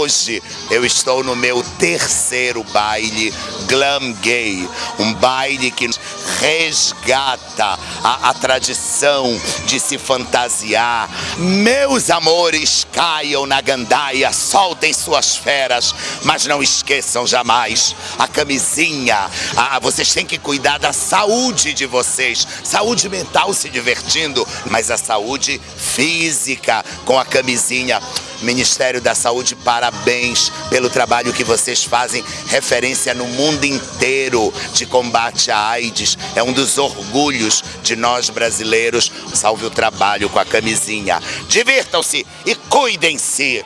Hoje eu estou no meu terceiro baile Glam Gay, um baile que resgata a, a tradição de se fantasiar. Meus amores, caiam na gandaia, soltem suas feras, mas não esqueçam jamais a camisinha. Ah, vocês têm que cuidar da saúde de vocês, saúde mental se divertindo, mas a saúde física com a camisinha. Ministério da Saúde, parabéns pelo trabalho que vocês fazem, referência no mundo inteiro de combate à AIDS. É um dos orgulhos de nós brasileiros. Salve o trabalho com a camisinha. Divirtam-se e cuidem-se.